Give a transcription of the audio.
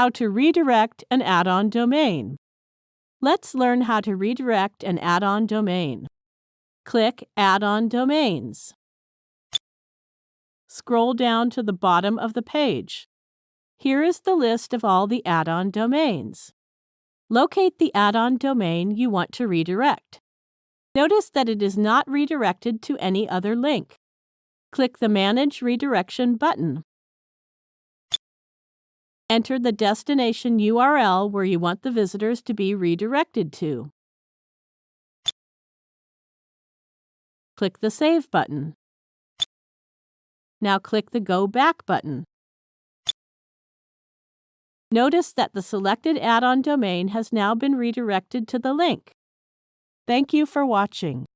How to redirect an add-on domain. Let's learn how to redirect an add-on domain. Click Add-on Domains. Scroll down to the bottom of the page. Here is the list of all the add-on domains. Locate the add-on domain you want to redirect. Notice that it is not redirected to any other link. Click the Manage Redirection button. Enter the destination URL where you want the visitors to be redirected to. Click the Save button. Now click the Go Back button. Notice that the selected add-on domain has now been redirected to the link. Thank you for watching.